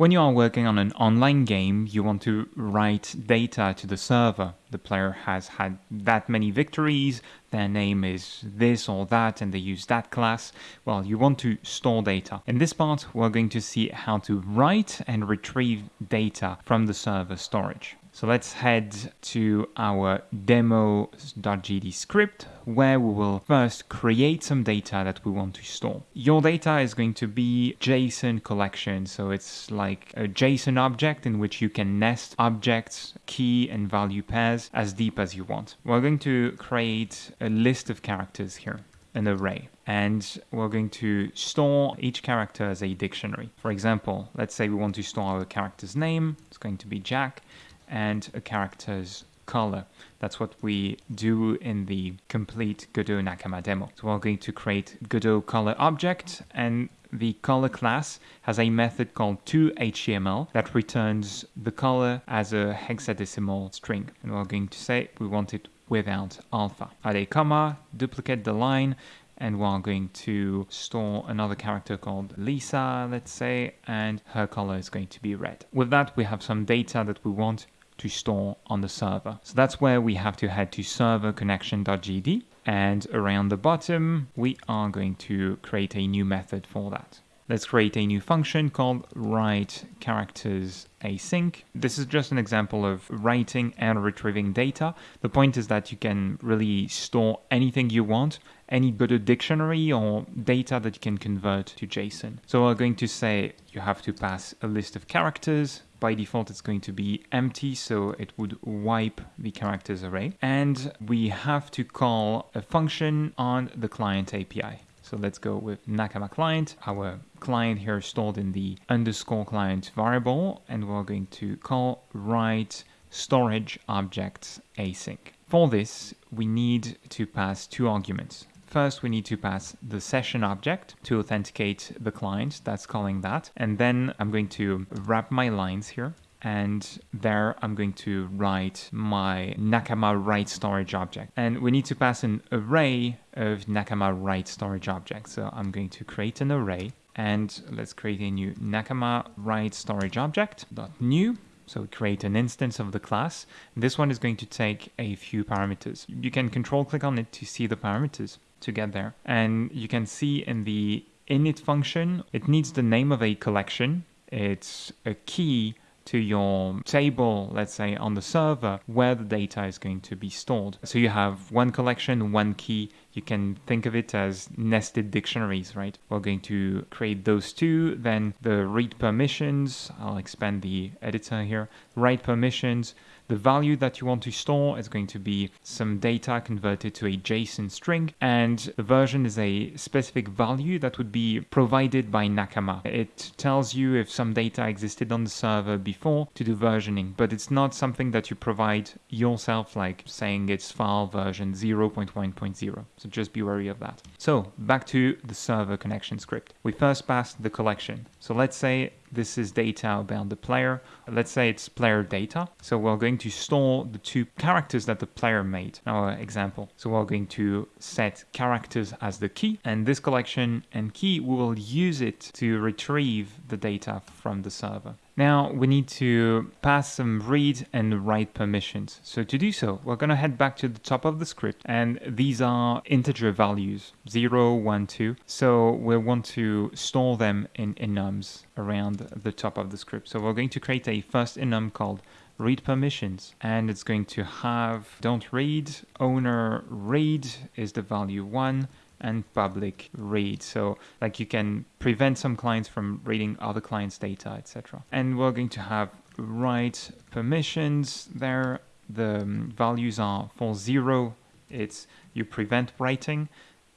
When you are working on an online game, you want to write data to the server. The player has had that many victories, their name is this or that, and they use that class. Well, you want to store data. In this part, we're going to see how to write and retrieve data from the server storage. So let's head to our demo.gd script where we will first create some data that we want to store. Your data is going to be JSON collection. So it's like a JSON object in which you can nest objects, key and value pairs as deep as you want. We're going to create a list of characters here an array and we're going to store each character as a dictionary. For example, let's say we want to store our character's name, it's going to be Jack, and a character's color. That's what we do in the complete Godot Nakama demo. So we're going to create Godot color object and the color class has a method called toHTML that returns the color as a hexadecimal string. And we're going to say we want it without alpha. Add a comma, duplicate the line, and we're going to store another character called Lisa, let's say, and her color is going to be red. With that, we have some data that we want to store on the server. So that's where we have to head to server connection.gd and around the bottom we are going to create a new method for that. Let's create a new function called write characters async. This is just an example of writing and retrieving data. The point is that you can really store anything you want, any Godot dictionary or data that you can convert to JSON. So we're going to say you have to pass a list of characters. By default, it's going to be empty, so it would wipe the characters array. And we have to call a function on the client API. So let's go with Nakama client. Our client here stored in the underscore client variable, and we're going to call write storage objects async. For this, we need to pass two arguments. First, we need to pass the session object to authenticate the client. That's calling that. And then I'm going to wrap my lines here and there I'm going to write my Nakama write storage object. And we need to pass an array of Nakama write storage objects. So I'm going to create an array and let's create a new Nakama write storage object dot new. So create an instance of the class. This one is going to take a few parameters. You can control click on it to see the parameters to get there. And you can see in the init function, it needs the name of a collection. It's a key to your table, let's say on the server, where the data is going to be stored. So you have one collection, one key. You can think of it as nested dictionaries, right? We're going to create those two, then the read permissions. I'll expand the editor here. Write permissions. The value that you want to store is going to be some data converted to a JSON string, and the version is a specific value that would be provided by Nakama. It tells you if some data existed on the server before to do versioning, but it's not something that you provide yourself, like saying it's file version 0.1.0. So just be wary of that. So back to the server connection script. We first pass the collection. So let's say this is data about the player. Let's say it's player data. So we're going to store the two characters that the player made, in our example. So we're going to set characters as the key and this collection and key, we will use it to retrieve the data from the server. Now we need to pass some read and write permissions. So to do so, we're going to head back to the top of the script and these are integer values 0, 1, 2. So we want to store them in enums around the top of the script. So we're going to create a first enum called read permissions and it's going to have don't read owner read is the value 1 and public read. So like you can prevent some clients from reading other clients' data, etc. And we're going to have write permissions there. The values are for zero, it's you prevent writing,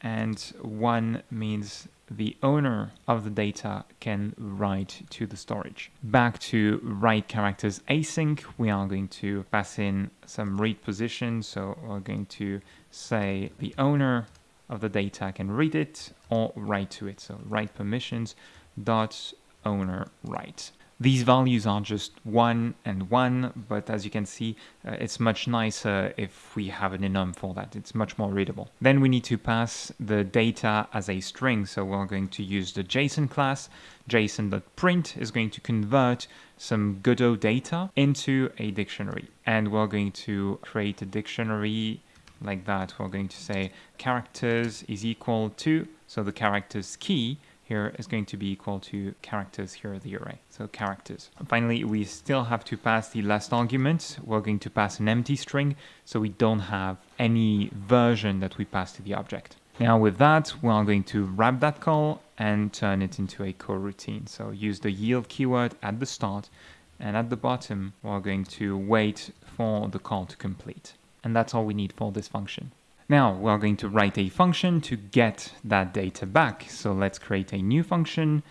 and one means the owner of the data can write to the storage. Back to write characters async, we are going to pass in some read position. So we're going to say the owner of the data can read it or write to it. So write permissions dot owner write. These values are just 1 and 1, but as you can see, uh, it's much nicer if we have an enum for that. It's much more readable. Then we need to pass the data as a string, so we're going to use the JSON class. JSON.print is going to convert some Godot data into a dictionary. And we're going to create a dictionary like that. We're going to say characters is equal to, so the characters key here is going to be equal to characters here, the array. So characters. And finally, we still have to pass the last argument. We're going to pass an empty string, so we don't have any version that we pass to the object. Now with that, we're going to wrap that call and turn it into a coroutine. So use the yield keyword at the start and at the bottom, we're going to wait for the call to complete. And that's all we need for this function. Now we're going to write a function to get that data back. So let's create a new function.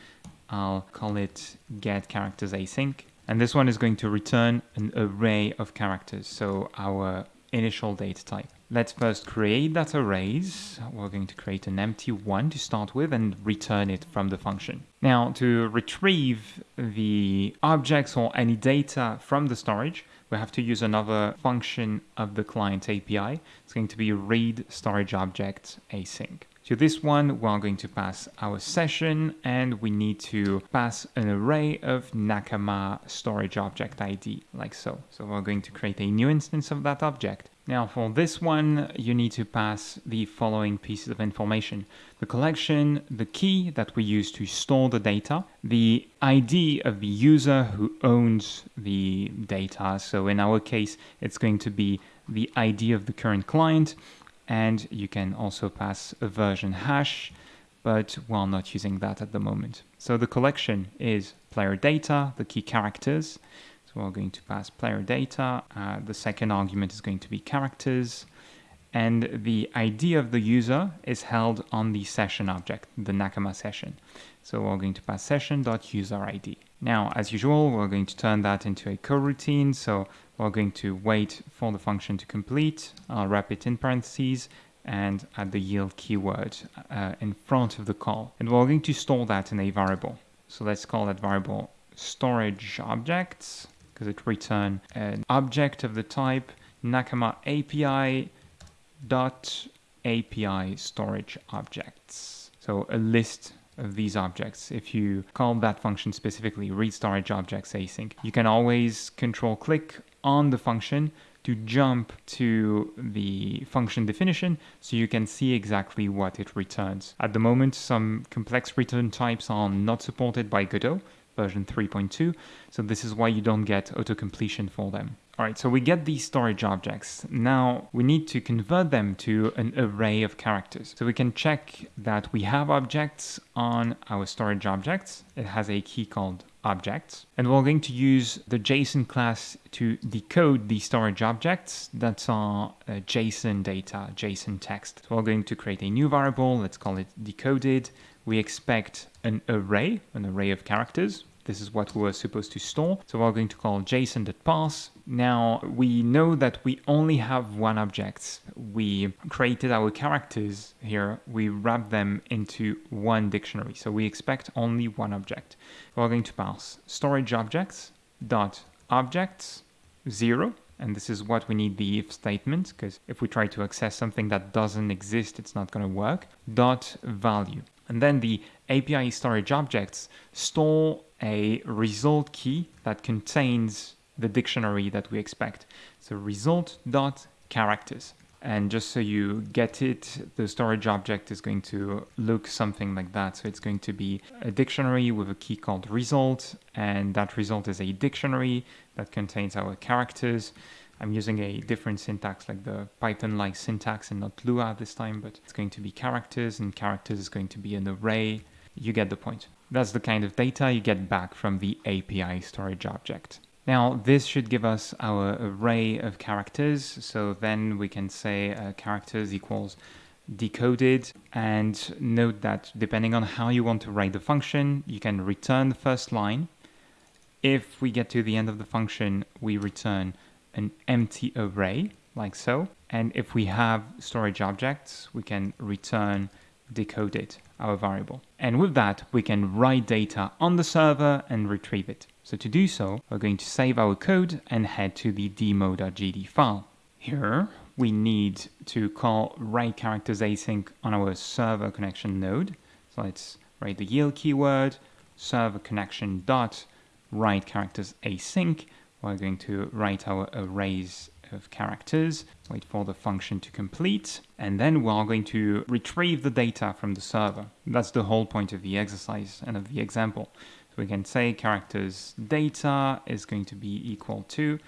I'll call it get characters async. And this one is going to return an array of characters. So our initial data type. Let's first create that arrays. We're going to create an empty one to start with and return it from the function. Now to retrieve the objects or any data from the storage, we have to use another function of the client API. It's going to be read storage object async. To this one, we're going to pass our session and we need to pass an array of Nakama storage object ID, like so. So we're going to create a new instance of that object. Now for this one, you need to pass the following pieces of information. The collection, the key that we use to store the data, the ID of the user who owns the data. So in our case, it's going to be the ID of the current client, and you can also pass a version hash, but we're not using that at the moment. So the collection is player data, the key characters. So we're going to pass player data. Uh, the second argument is going to be characters. And the ID of the user is held on the session object, the Nakama session. So we're going to pass session.userID. Now, as usual, we're going to turn that into a coroutine. So we're going to wait for the function to complete. I'll wrap it in parentheses and add the yield keyword uh, in front of the call. And we're going to store that in a variable. So let's call that variable storage objects because it return an object of the type Nakama API dot API storage objects. So a list of these objects. If you call that function specifically read storage objects async, you can always control click on the function to jump to the function definition so you can see exactly what it returns. At the moment, some complex return types are not supported by Godot version 3.2, so this is why you don't get auto-completion for them. All right, so we get these storage objects. Now we need to convert them to an array of characters. So we can check that we have objects on our storage objects. It has a key called objects. And we're going to use the JSON class to decode the storage objects that are uh, JSON data, JSON text. So we're going to create a new variable, let's call it decoded. We expect an array, an array of characters. This is what we were supposed to store. So we're going to call json.parse. Now we know that we only have one object. We created our characters here. We wrap them into one dictionary. So we expect only one object. We're going to parse storage objects dot objects zero and this is what we need the if statement because if we try to access something that doesn't exist it's not going to work dot value and then the API storage objects store a result key that contains the dictionary that we expect. So result dot characters. And just so you get it, the storage object is going to look something like that. So it's going to be a dictionary with a key called result, and that result is a dictionary that contains our characters. I'm using a different syntax like the Python-like syntax and not Lua this time, but it's going to be characters, and characters is going to be an array. You get the point. That's the kind of data you get back from the API storage object. Now, this should give us our array of characters. So then we can say uh, characters equals decoded. And note that depending on how you want to write the function, you can return the first line. If we get to the end of the function, we return an empty array, like so. And if we have storage objects, we can return decoded, our variable. And with that, we can write data on the server and retrieve it. So to do so, we're going to save our code and head to the demo.gd file. Here, we need to call write characters async on our server connection node. So let's write the yield keyword, server connection dot write characters async. We're going to write our arrays of characters, wait for the function to complete, and then we're going to retrieve the data from the server. That's the whole point of the exercise and of the example. So we can say characters data is going to be equal to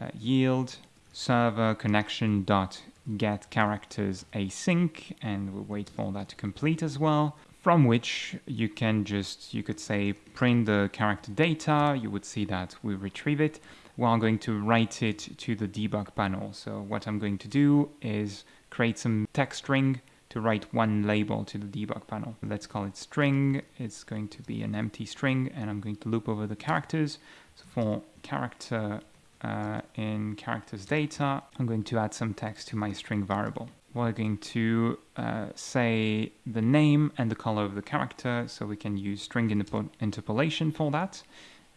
uh, yield server connection dot get characters async, and we'll wait for that to complete as well from which you can just, you could say, print the character data. You would see that we retrieve it. Well, I'm going to write it to the debug panel. So what I'm going to do is create some text string to write one label to the debug panel. Let's call it string. It's going to be an empty string and I'm going to loop over the characters. So for character uh, in characters data, I'm going to add some text to my string variable we're going to uh, say the name and the color of the character, so we can use string interpolation for that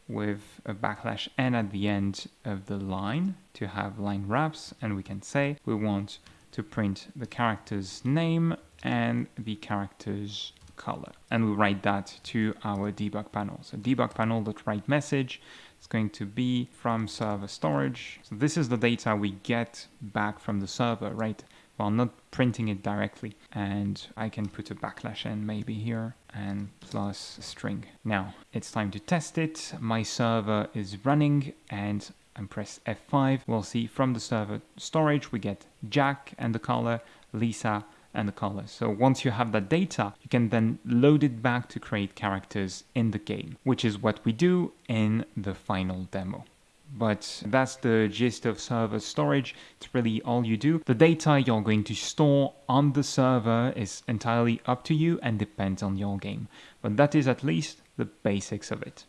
with a backslash n at the end of the line to have line wraps, and we can say we want to print the character's name and the character's color. And we write that to our debug panel. So debug panel.write message is going to be from server storage. So this is the data we get back from the server, right? Well not printing it directly and I can put a backslash n maybe here and plus string. Now it's time to test it. My server is running and I press F5. We'll see from the server storage we get Jack and the color, Lisa and the color. So once you have that data, you can then load it back to create characters in the game, which is what we do in the final demo. But that's the gist of server storage. It's really all you do. The data you're going to store on the server is entirely up to you and depends on your game. But that is at least the basics of it.